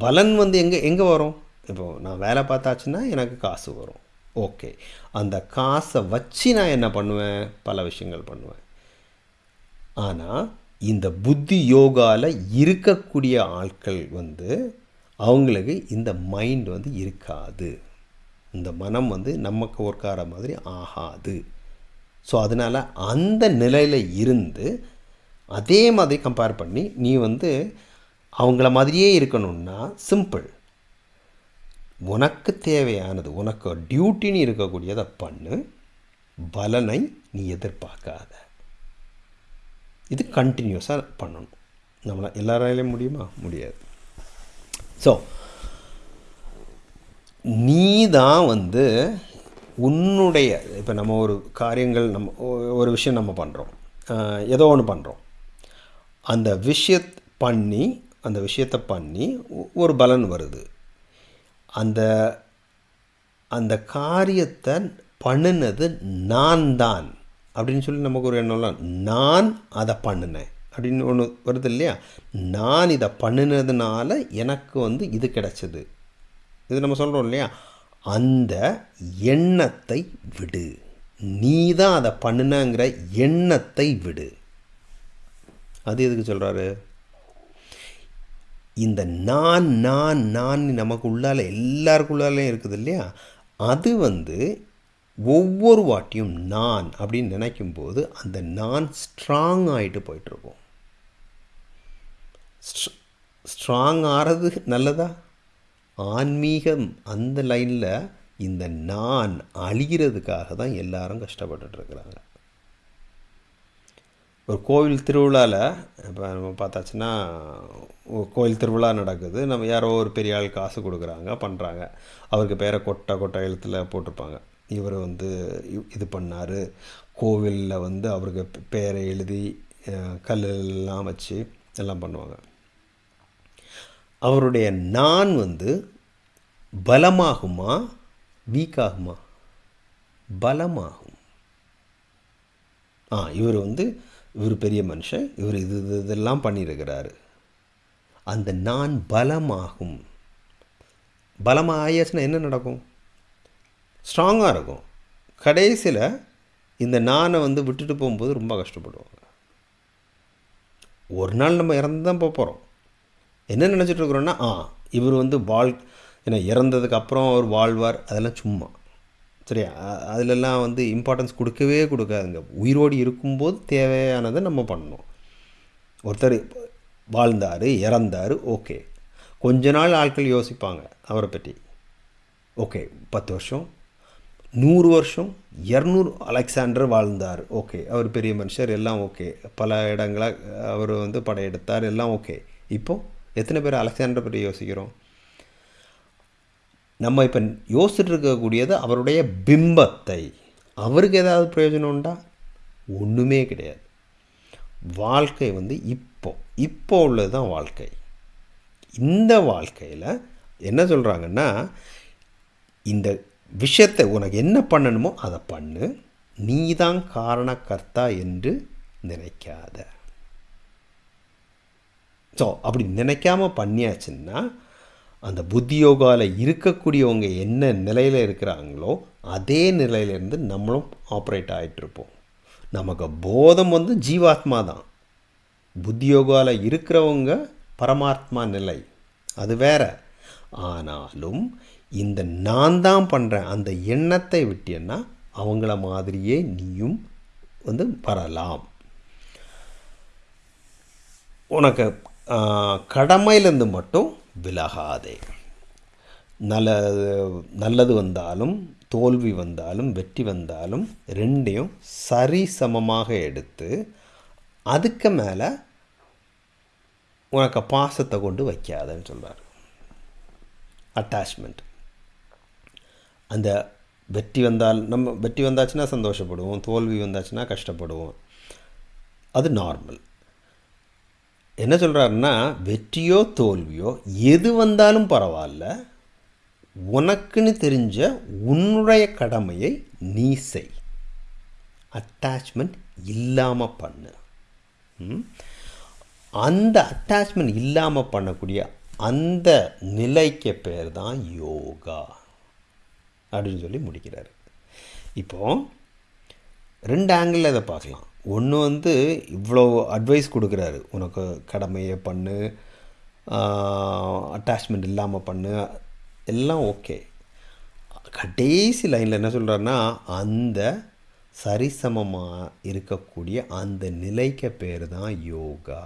பலன் வந்து எங்கே எங்கே வரும்? இப்போ நான் வேலை பார்த்தாச்சுன்னா எனக்கு காசு வரும். ஓகே. அந்த காசை வச்சு நான் என்ன பண்ணுவேன்? பல விஷயங்கள் பண்ணுவேன். ஆனால் இந்த புத்தி யோகாவில் இருக்கக்கூடிய ஆட்கள் வந்து அவங்களுக்கு இந்த மைண்ட் வந்து இருக்காது. இந்த மனம் வந்து நமக்கு ஒர்க்கார மாதிரி ஆகாது. ஸோ அதனால் அந்த நிலையில் இருந்து அதே மாதிரி கம்பேர் பண்ணி நீ வந்து அவங்கள மாதிரியே இருக்கணும்னா சிம்பிள் உனக்கு தேவையானது உனக்கு டியூட்டின்னு இருக்கக்கூடியதை பண்ணு. பலனை நீ எதிர்பார்க்காத. இது கண்டினியூஸாக பண்ணணும். நம்மளால் எல்லாராலையும் முடியுமா? முடியாது. ஸோ நீ தான் வந்து உன்னுடைய இப்போ நம்ம ஒரு காரியங்கள் நம்ம ஒரு விஷயம் நம்ம பண்ணுறோம் ஏதோ ஒன்று பண்ணுறோம் அந்த விஷயத் பண்ணி அந்த விஷயத்தை பண்ணி ஒரு பலன் வருது. அந்த அந்த காரியத்தை பண்ணினது நான் தான் அப்படின்னு சொல்லி நமக்கு ஒரு எண்ணம்லாம் நான் அதை பண்ணினேன். அப்படின்னு ஒன்று வருது இல்லையா? நான் இதை பண்ணினதுனால எனக்கு வந்து இது கிடச்சிது. இது நம்ம சொல்கிறோம் இல்லையா? அந்த எண்ணத்தை விடு. நீ தான் அதை பண்ணினங்கிற எண்ணத்தை விடு. அது எதுக்கு சொல்கிறாரு இந்த நான் நான் நான் நமக்கு உள்ளால எல்லாருக்குள்ளாலையும் இருக்குது இல்லையா? அது வந்து ஒவ்வொரு வாட்டியும் நான் அப்படின்னு நினைக்கும்போது அந்த நான் ஸ்ட்ராங் ஆகிட்டு போயிட்டுருக்கோம். ஸ்ட்ராங் ஆகிறது நல்லதா? ஆன்மீகம் அந்த லைனில் இந்த நான் அழிகிறதுக்காக தான் எல்லாரும் கஷ்டப்பட்டுட்ருக்குறாங்க ஒரு கோவில் திருவிழாவில் இப்போ நம்ம பார்த்தாச்சுன்னா கோவில் திருவிழா நடக்குது. நம்ம யாரோ ஒரு பெரிய ஆள் காசு கொடுக்குறாங்க பண்ணுறாங்க அவருக்கு பேரை கொட்டை கொட்டை எழுத்தில் போட்டிருப்பாங்க. இவர் வந்து இது பண்ணார். கோவிலில் வந்து அவருக்கு பேரை எழுதி கல்லெல்லாம் வச்சு எல்லாம் பண்ணுவாங்க. அவருடைய நான் வந்து பலமாகுமா வீக்காகுமா? பலமாகும். ஆ இவர் வந்து இவர் பெரிய மனுஷன் இவர் இது இது இதெல்லாம் பண்ணியிருக்கிறாரு அந்த நான் பலமாகும். பலமாக ஆயாச்சுன்னா என்ன நடக்கும்? ஸ்ட்ராங்காக இருக்கும். கடைசியில் இந்த நானை வந்து விட்டுட்டு போகும்போது ரொம்ப கஷ்டப்படுவாங்க. ஒரு நாள் நம்ம இறந்து தான் போக போகிறோம் என்ன நினச்சிட்டு இருக்கிறோன்னா ஆ இவர் வந்து வாழ் ஏன்னா இறந்ததுக்கு அப்புறம் அவர் வாழ்வார் அதெல்லாம் சும்மா. சரியா? அதிலெல்லாம் வந்து இம்பார்ட்டன்ஸ் கொடுக்கவே கொடுக்காதுங்க. உயிரோடு இருக்கும்போது தேவையானதை நம்ம பண்ணணும். ஒருத்தர் வாழ்ந்தார் இறந்தார் ஓகே. கொஞ்ச நாள் ஆட்கள் யோசிப்பாங்க அவரை பற்றி. ஓகே பத்து வருஷம் நூறு வருஷம் இரநூறு அலெக்சாண்டர் வாழ்ந்தார். ஓகே. அவர் பெரிய மனுஷர். எல்லாம் ஓகே. பல இடங்களாக அவர் வந்து படையெடுத்தார். எல்லாம் ஓகே. இப்போது எத்தனை பேர் அலெக்சாண்டர் பற்றி யோசிக்கிறோம்? நம்ம இப்போ யோசிச்சுட்டு இருக்கக்கூடியது அவருடைய பிம்பத்தை. அவருக்கு ஏதாவது பிரயோஜனம் உண்டா? ஒன்றுமே கிடையாது. வாழ்க்கை வந்து இப்போ. இப்போ உள்ளது தான் வாழ்க்கை. இந்த வாழ்க்கையில் என்ன சொல்கிறாங்கன்னா இந்த விஷயத்தை உனக்கு என்ன பண்ணணுமோ அதை பண்ணு. நீ தான் காரணக்கர்த்தா என்று நினைக்காத. ஸோ அப்படி நினைக்காம பண்ணியாச்சுன்னா அந்த புத்தி யோகாவில் இருக்கக்கூடியவங்க என்ன நிலையில் இருக்கிறாங்களோ அதே நிலையிலேருந்து நம்மளும் ஆப்ரேட் ஆகிட்டுருப்போம் நமக்கு போதம் வந்து ஜீவாத்மா தான். புத்தி யோகாவில் இருக்கிறவங்க பரமாத்மா நிலை. அது வேற. ஆனாலும் இந்த நான் தான் பண்ணுறேன் அந்த எண்ணத்தை விட்டேன்னா அவங்கள மாதிரியே நீயும் வந்து வரலாம். உனக்கு கடமையிலேருந்து மட்டும் விலகாதே. நல்ல நல்லது வந்தாலும் தோல்வி வந்தாலும் வெற்றி வந்தாலும் ரெண்டையும் சரி சமமாக எடுத்து அதுக்கு மேலே உனக்கு பாசத்தை கொண்டு வைக்காதன்னு சொல்கிறார் அட்டாச்மெண்ட் அந்த வெற்றி வந்தால் நம்ம வெற்றி வந்தாச்சுன்னா சந்தோஷப்படுவோம் தோல்வி வந்தாச்சுன்னா கஷ்டப்படுவோம். அது நார்மல் என்ன சொல்கிறாருன்னா வெற்றியோ தோல்வியோ எது வந்தாலும் பரவாயில்ல உனக்குன்னு தெரிஞ்ச உன்னுடைய கடமையை நீ செய். அட்டாச்மெண்ட் இல்லாமல் பண்ணு. அந்த அட்டாச்மெண்ட் இல்லாமல் பண்ணக்கூடிய அந்த நிலைக்கு பேர் தான் யோகா. அப்படின்னு சொல்லி முடிக்கிறார். இப்போது ரெண்டு ஆங்கிளில் இதை பார்க்கலாம். ஒன்று வந்து இவ்வளோ அட்வைஸ் கொடுக்குறாரு. உனக்கு கடமையை பண்ணு அட்டாச்மெண்ட் இல்லாமல் பண்ணு எல்லாம் ஓகே கடைசி லைனில் என்ன சொல்கிறாருன்னா அந்த சரிசமமாக இருக்கக்கூடிய அந்த நிலைக்கு பேர் தான் யோகா.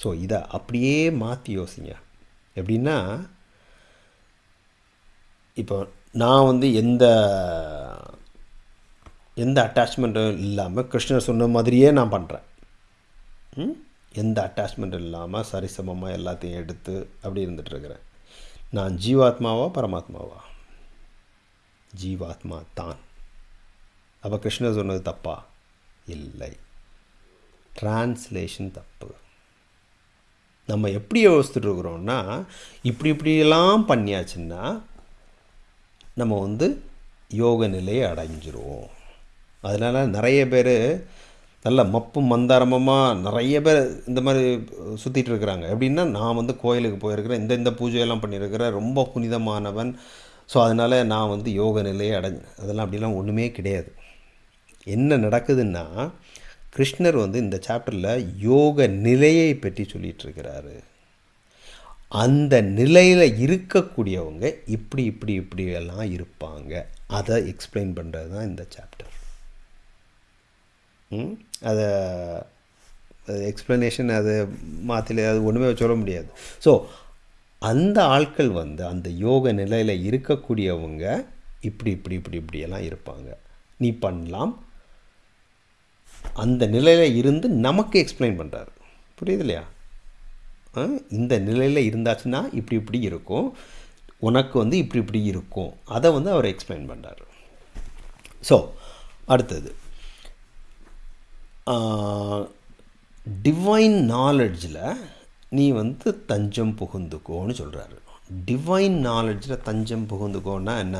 ஸோ இதை அப்படியே மாற்றி யோசிங்க. எப்படின்னா இப்போ நான் வந்து எந்த எந்த அட்டாச்மெண்ட்டும் இல்லாமல் கிருஷ்ணர் சொன்ன மாதிரியே நான் பண்ணுறேன் எந்த அட்டாச்மெண்ட்டும் இல்லாமல் சரிசமமாக எல்லாத்தையும் எடுத்து அப்படி இருந்துகிட்ருக்கிறேன் நான் ஜீவாத்மாவா பரமாத்மாவா? ஜீவாத்மா தான். அப்போ கிருஷ்ணர் சொன்னது தப்பா? இல்லை. டிரான்ஸ்லேஷன் தப்பு. நம்ம எப்படி யோசிச்சுட்டு இருக்கிறோன்னா இப்படி இப்படியெல்லாம் பண்ணியாச்சுன்னா நம்ம வந்து யோக நிலையை அடைஞ்சிருவோம். அதனால் நிறைய பேர் நல்ல மப்பும் மந்தாரமமாக நிறைய பேர் இந்த மாதிரி சுற்றிட்டு இருக்கிறாங்க. எப்படின்னா நான் வந்து கோயிலுக்கு போயிருக்கிறேன். இந்த இந்த பூஜையெல்லாம் பண்ணியிருக்கிறேன் ரொம்ப புனிதமானவன். ஸோ அதனால் நான் வந்து யோக நிலையை அடைஞ்ச அதெல்லாம் அப்படிலாம் ஒன்றுமே கிடையாது. என்ன நடக்குதுன்னா கிருஷ்ணர் வந்து இந்த சாப்டரில் யோக நிலையை பற்றி சொல்லிகிட்ருக்கிறாரு அந்த நிலையில் இருக்கக்கூடியவங்க இப்படி இப்படி இப்படி எல்லாம் இருப்பாங்க. அதை எக்ஸ்பிளைன் பண்ணுறது தான் இந்த சாப்டர் அதை எக்ஸ்ப்ளனேஷன் அது மாற்றில அது ஒன்றுமே சொல்ல முடியாது. ஸோ அந்த ஆட்கள் வந்து அந்த யோக நிலையில் இருக்கக்கூடியவங்க இப்படி இப்படி இப்படி இப்படியெல்லாம் இருப்பாங்க. நீ பண்ணலாம். அந்த நிலையில் இருந்து நமக்கு எக்ஸ்பிளைன் பண்ணுறாரு புரியுது இல்லையா? இந்த நிலையில் இருந்தாச்சுன்னா இப்படி இப்படி இருக்கும். உனக்கு வந்து இப்படி இப்படி இருக்கும். அதை வந்து அவர் எக்ஸ்பிளைன் பண்ணுறாரு ஸோ அடுத்தது. டிவைன் நாலெட்ஜில் நீ வந்து தஞ்சம் புகுந்துக்கோன்னு சொல்கிறாரு டிவைன் நாலெட்ஜில் தஞ்சம் புகுந்துக்கோன்னா என்ன?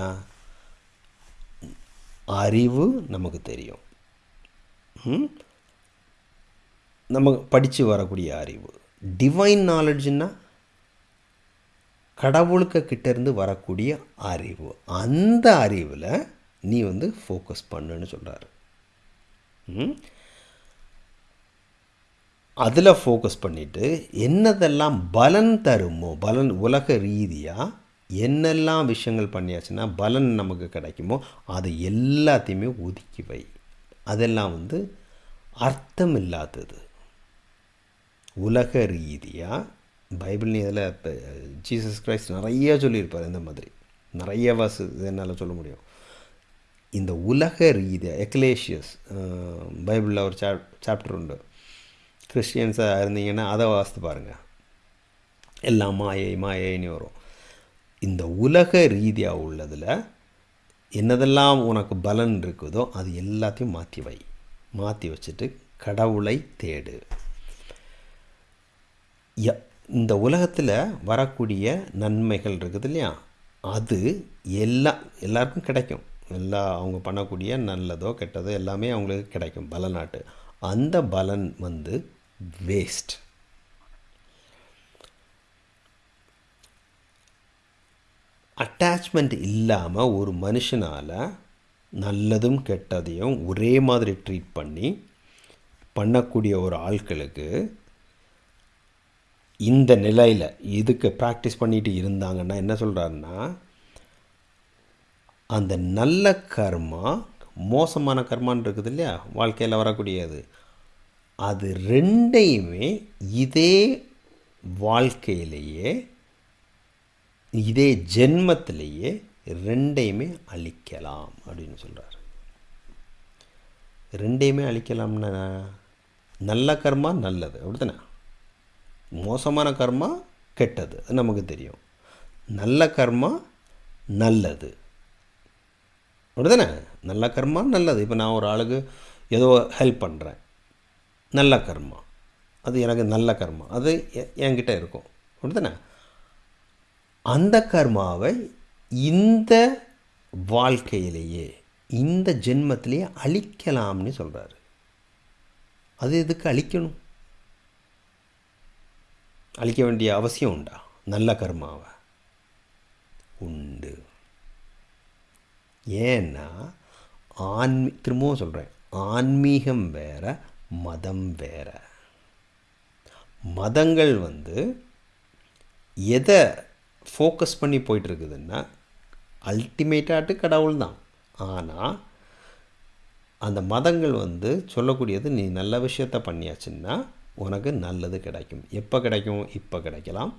அறிவு நமக்கு தெரியும். நம்ம படித்து வரக்கூடிய அறிவு. டிவைன் நாலெட்ஜுன்னா கடவுளுக்கு கிட்டேருந்து வரக்கூடிய அறிவு. அந்த அறிவில் நீ வந்து ஃபோக்கஸ் பண்ணுன்னு சொல்கிறாரு அதில் ஃபோக்கஸ் பண்ணிவிட்டு என்னதெல்லாம் பலன் தருமோ பலன் உலக ரீதியாக என்னெல்லாம் விஷயங்கள் பண்ணியாச்சுன்னா பலன் நமக்கு கிடைக்குமோ அது எல்லாத்தையுமே ஒதுக்கி வை. அதெல்லாம் வந்து அர்த்தம் இல்லாதது உலக ரீதியாக பைபிள் இதில் இப்போ ஜீசஸ் கிரைஸ்ட் நிறைய சொல்லியிருப்பார் இந்த மாதிரி. நிறைய வாசு என்னால் சொல்ல முடியும். இந்த உலக ரீதியாக எக்லேஷியஸ் பைபிளில் ஒரு சாப் சாப்டர் உண்டு. கிறிஸ்டியன்ஸாக இருந்தீங்கன்னா அதை வாசித்து பாருங்கள் எல்லாம் மாயை மாயைன்னு வரும். இந்த உலக ரீதியாக உள்ளதில் என்னதெல்லாம் உனக்கு பலன் இருக்குதோ அது எல்லாத்தையும் மாற்றி வை. மாற்றி வச்சுட்டு கடவுளை தேடு. இந்த உலகத்தில் வரக்கூடிய நன்மைகள் இருக்குது இல்லையா? அது எல்லா எல்லாருக்கும் கிடைக்கும். எல்லா அவங்க பண்ணக்கூடிய நல்லதோ கெட்டதோ எல்லாமே அவங்களுக்கு கிடைக்கும். பலனாட்டு. அந்த பலன் வந்து வேஸ்ட் அட்டாச்மெண்ட் இல்லாமல் ஒரு மனுஷனால் நல்லதும் கெட்டதையும் ஒரே மாதிரி ட்ரீட் பண்ணி பண்ணக்கூடிய ஒரு ஆட்களுக்கு இந்த நிலையில் இதுக்கு ப்ராக்டிஸ் பண்ணிட்டு இருந்தாங்கன்னா என்ன சொல்கிறாருன்னா அந்த நல்ல கர்மா மோசமான கர்மான் இருக்குது இல்லையா? வாழ்க்கையில் வரக்கூடியது. அது ரெண்டையுமே இதே வாழ்க்கையிலேயே இதே ஜென்மத்திலேயே ரெண்டையுமே அழிக்கலாம் அப்படின்னு சொல்கிறார் ரெண்டையுமே அழிக்கலாம்னா நல்ல கர்மா நல்லது அப்படித்தானே? மோசமான கர்மா கெட்டது. அது நமக்கு தெரியும். நல்ல கர்மா நல்லது. அப்படிதானே? நல்ல கர்மா நல்லது. இப்போ நான் ஒரு ஆளுக்கு ஏதோ ஹெல்ப் பண்ணுறேன் நல்ல கர்மா. அது எனக்கு நல்ல கர்மா. அது எ- என்கிட்ட இருக்கும். அப்படிதானே? அந்த கர்மாவை இந்த வாழ்க்கையிலேயே இந்த ஜென்மத்திலேயே அழிக்கலாம்னு சொல்கிறாரு அது எதுக்கு அழிக்கணும்? அழிக்க வேண்டிய அவசியம் உண்டா? நல்ல கர்மாவை. உண்டு. ஏன்னா ஆன்மீ திரும்பவும் சொல்கிறேன் ஆன்மீகம் வேற மதம் வேற. மதங்கள் வந்து எதை ஃபோக்கஸ் பண்ணி போயிட்டுருக்குதுன்னா அல்டிமேட்டாட்டு கடவுள் தான். ஆனால் அந்த மதங்கள் வந்து சொல்லக்கூடியது நீ நல்ல விஷயத்த பண்ணியாச்சுன்னா உனக்கு நல்லது கிடைக்கும். எப்போ கிடைக்கும்? இப்போ கிடைக்கலாம்.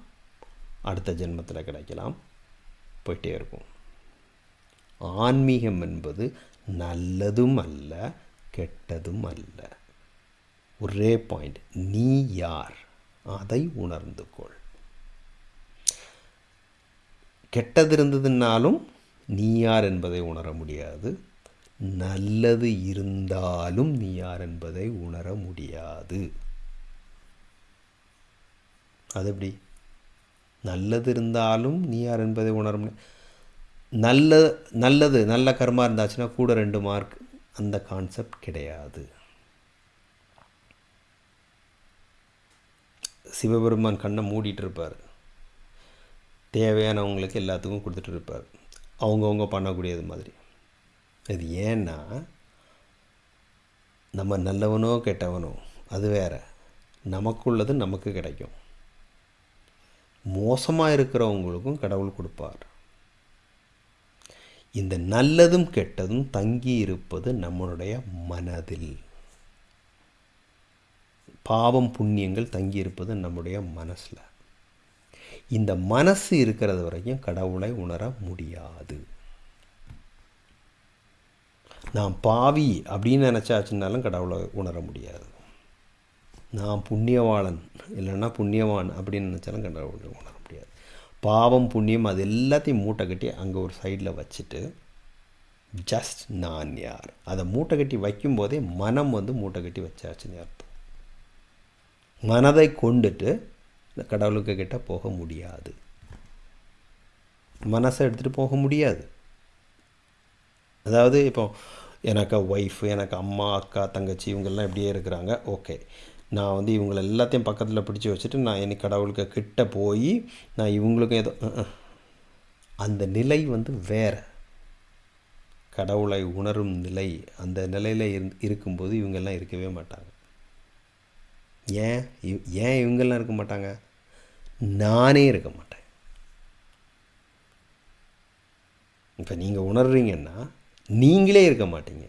அடுத்த ஜென்மத்தில் கிடைக்கலாம். போயிட்டே இருக்கும். ஆன்மீகம் என்பது நல்லதும் அல்ல கெட்டதும் அல்ல. ஒரே பாயிண்ட் நீ யார்? அதை உணர்ந்து கொள். கெட்டது இருந்ததுனாலும் நீ யார் என்பதை உணர முடியாது. நல்லது இருந்தாலும் நீ யார் என்பதை உணர முடியாது. அது எப்படி நல்லது இருந்தாலும் நீ யார் என்பதை உணர நல்ல நல்லது நல்ல கர்மா இருந்தாச்சுன்னா கூட ரெண்டு மார்க். அந்த கான்செப்ட் கிடையாது. சிவபெருமான் கண்ணை மூடிட்டு இருப்பார். தேவையானவங்களுக்கு எல்லாத்துக்கும் கொடுத்துட்டு இருப்பார். அவங்கவுங்க பண்ணக்கூடியது மாதிரி. இது ஏன்னா நம்ம நல்லவனோ கெட்டவனோ அது வேற. நமக்குள்ளது நமக்கு கிடைக்கும். மோசமாக இருக்கிறவங்களுக்கும் கடவுள் கொடுப்பார். இந்த நல்லதும் கெட்டதும் தங்கி இருப்பது நம்மளுடைய மனதில். பாவம் புண்ணியங்கள் தங்கி இருப்பது நம்முடைய மனசில். இந்த மனசு இருக்கிறது வரைக்கும் கடவுளை உணர முடியாது. நான் பாவி அப்படின்னு நினச்சாச்சுனாலும் கடவுளை உணர முடியாது. நான் புண்ணியவாளன் இல்லைன்னா புண்ணியவான் அப்படின்னு நினச்சாலும் கடவுளை உணர முடியாது. பாவம் புண்ணியம் அது எல்லாத்தையும் மூட்டை கட்டி அங்கே ஒரு சைடில் வச்சுட்டு ஜஸ்ட் நான் யார்? அதை மூட்டை கட்டி வைக்கும்போதே மனம் வந்து மூட்டை கட்டி வச்சாச்சுன்னு அர்த்தம். மனதை கொண்டுட்டு இந்த கடவுளுக்கு கிட்ட போக முடியாது. மனசை எடுத்துகிட்டு போக முடியாது. அதாவது இப்போ எனக்கு ஒய்ஃப் எனக்கு அம்மா அக்கா தங்கச்சி இவங்கெல்லாம் இப்படியே இருக்கிறாங்க. ஓகே நான் வந்து இவங்களை எல்லாத்தையும் பக்கத்தில் பிடிச்சி வச்சுட்டு நான் எனக்கு கடவுளுக்கு கிட்ட போய் நான் இவங்களுக்கும் ஏதோ அந்த நிலை வந்து வேறு. கடவுளை உணரும் நிலை. அந்த நிலையில் இரு இருக்கும்போது இவங்கெல்லாம் இருக்கவே மாட்டாங்க. ஏன்? இவ்- ஏன் இவங்கெல்லாம் இருக்க மாட்டாங்க? நானே இருக்க மாட்டேன். இப்போ நீங்கள் உணர்றீங்கன்னா நீங்களே இருக்க மாட்டீங்க.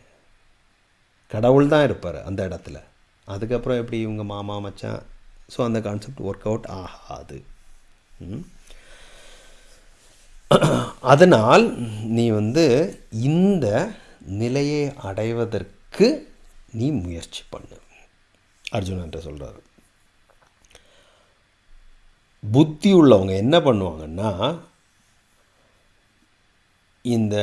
கடவுள் தான் இருப்பார் அந்த இடத்துல. அதுக்கப்புறம் எப்படி இவங்க மாமா மச்சான்? ஸோ அந்த கான்செப்ட் ஒர்க் அவுட் ஆகாது. அதனால் நீ வந்து இந்த நிலையை அடைவதற்கு நீ முயற்சி பண்ணு. அர்ஜுனன்ட்ட சொல்கிறாரு புத்தி உள்ளவங்க என்ன பண்ணுவாங்கன்னா இந்த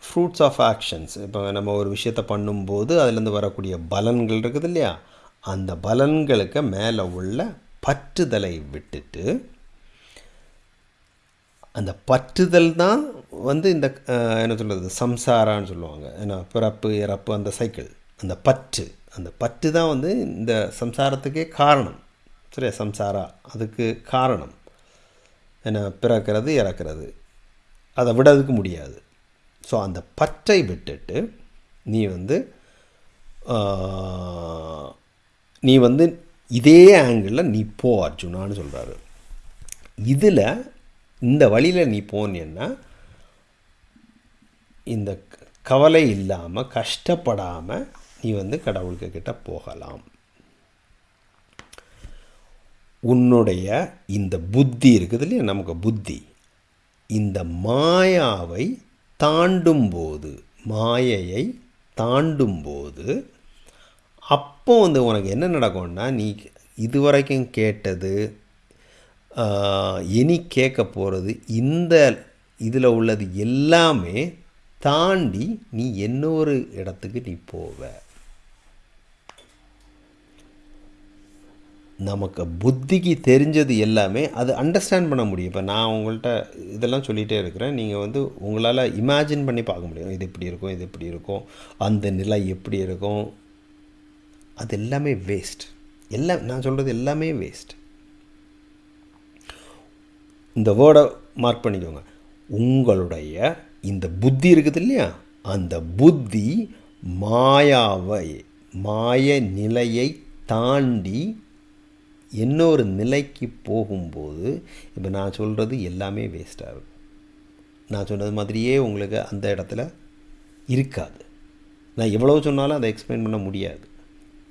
ஃப்ரூட்ஸ் ஆஃப் ஆக்ஷன்ஸ் இப்போ நம்ம ஒரு விஷயத்தை பண்ணும்போது அதுலேருந்து வரக்கூடிய பலன்கள் இருக்குது இல்லையா? அந்த பலன்களுக்கு மேலே உள்ள பற்றுதலை விட்டுட்டு அந்த பற்றுதல் தான் வந்து இந்த என்ன சொல்கிறது சம்சாரான்னு சொல்லுவாங்க. ஏன்னா பிறப்பு இறப்பு அந்த சைக்கிள் அந்த பற்று. அந்த பற்று தான் வந்து இந்த சம்சாரத்துக்கே காரணம். சரியா? சம்சாரா. அதுக்கு காரணம். ஏன்னா பிறக்கிறது இறக்கிறது. அதை விடதுக்கு முடியாது. ஸோ அந்த பற்றை விட்டுட்டு நீ வந்து நீ வந்து இதே ஆங்கிளில் நீ போ அர்ஜுனான்னு சொல்கிறாரு இதில் இந்த வழியில் நீ போனேன்னா இந்த கவலை இல்லாமல் கஷ்டப்படாமல் நீ வந்து கடவுளுக்கு கிட்ட போகலாம். உன்னுடைய இந்த புத்தி இருக்குது இல்லையா? நமக்கு புத்தி. இந்த மாயாவை தாண்டும்போது மாயையை தாண்டும்போது அப்போ வந்து உனக்கு என்ன நடக்கும்னா நீ இதுவரைக்கும் கேட்டது இனி கேட்க போகிறது இந்த இதில் உள்ளது எல்லாமே தாண்டி நீ இன்னொரு இடத்துக்கு நீ போவ. நமக்கு புத்திக்கு தெரிஞ்சது எல்லாமே அது அண்டர்ஸ்டாண்ட் பண்ண முடியும். இப்போ நான் உங்கள்கிட்ட இதெல்லாம் சொல்லிகிட்டே இருக்கிறேன். நீங்கள் வந்து உங்களால் இமேஜின் பண்ணி பார்க்க முடியும். இது இப்படி இருக்கும் இது இப்படி இருக்கும். அந்த நிலை எப்படி இருக்கும்? அது எல்லாமே வேஸ்ட் எல்லாம் நான் சொல்கிறது எல்லாமே வேஸ்ட் இந்த வேர்டை மார்க் பண்ணிக்கோங்க. உங்களுடைய இந்த புத்தி இருக்குது இல்லையா? அந்த புத்தி மாயாவை மாய நிலையை தாண்டி இன்னொரு நிலைக்கு போகும்போது இப்போ நான் சொல்கிறது எல்லாமே வேஸ்ட்டாக இருக்கும். நான் சொன்னது மாதிரியே உங்களுக்கு அந்த இடத்துல இருக்காது. நான் எவ்வளோ சொன்னாலும் அதை எக்ஸ்பிளைன் பண்ண முடியாது.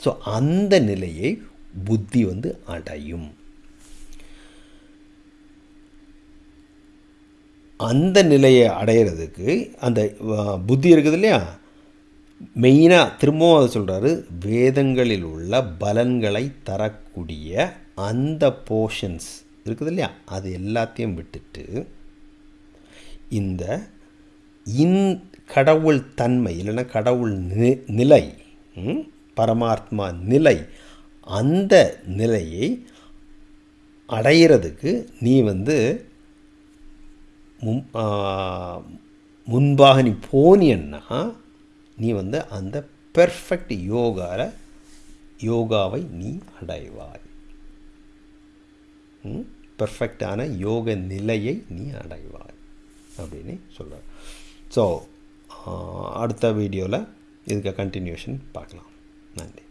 ஸோ அந்த நிலையை புத்தி வந்து அடையும். அந்த நிலையை அடையிறதுக்கு அந்த புத்தி இருக்குது இல்லையா? மெயினாக திரும்பவும் அதை சொல்கிறாரு வேதங்களில் உள்ள பலன்களை தரக்கூடிய அந்த போர்ஷன்ஸ் இருக்குது இல்லையா? அது எல்லாத்தையும் விட்டுட்டு இந்த இன் கடவுள் தன்மை இல்லைன்னா கடவுள் நி நிலை பரமாத்மா நிலை அந்த நிலையை அடையிறதுக்கு நீ வந்து முன் முன்பாக நீ போனியன்னா நீ வந்து அந்த பெர்ஃபெக்ட் யோகாவில் யோகாவை நீ அடைவாய். பெர்ஃபெக்டான யோக நிலையை நீ அடைவாய். அப்படின்னு சொல்கிறார் ஸோ அடுத்த வீடியோவில் இதுக்கு கண்டினியூஷன் பார்க்கலாம். நன்றி.